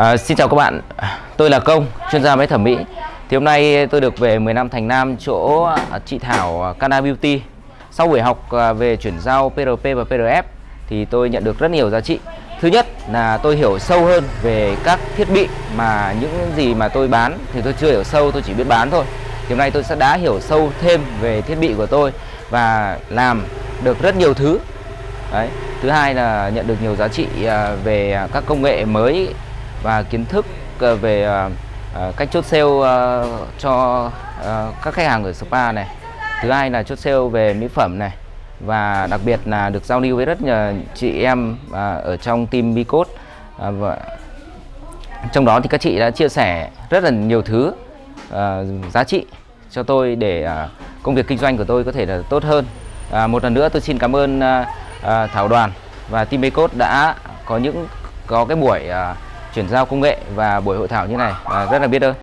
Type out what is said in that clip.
À, xin chào các bạn, tôi là Công, chuyên gia máy thẩm mỹ. Thì hôm nay tôi được về 10 năm Thành Nam chỗ à, chị Thảo à, Cana Beauty. Sau buổi học à, về chuyển giao PRP và PRF thì tôi nhận được rất nhiều giá trị. Thứ nhất là tôi hiểu sâu hơn về các thiết bị mà những gì mà tôi bán. Thì tôi chưa hiểu sâu, tôi chỉ biết bán thôi. Thì hôm nay tôi sẽ đã hiểu sâu thêm về thiết bị của tôi và làm được rất nhiều thứ. Đấy. Thứ hai là nhận được nhiều giá trị về các công nghệ mới và kiến thức ờ, về ờ, ờ, cách chốt sale cho các khách hàng ở spa này. Thứ hai là chốt sale về mỹ phẩm này. Và đặc biệt là được giao lưu với rất nhiều chị em ở trong team Bicode và trong đó thì các chị đã chia sẻ rất là nhiều thứ giá trị cho tôi để công việc kinh doanh của tôi có thể là tốt hơn. Một lần nữa tôi xin cảm ơn Thảo Đoàn và team Bicode đã có những, có cái buổi chuyển giao công nghệ và buổi hội thảo như này. À, rất là biết ơn.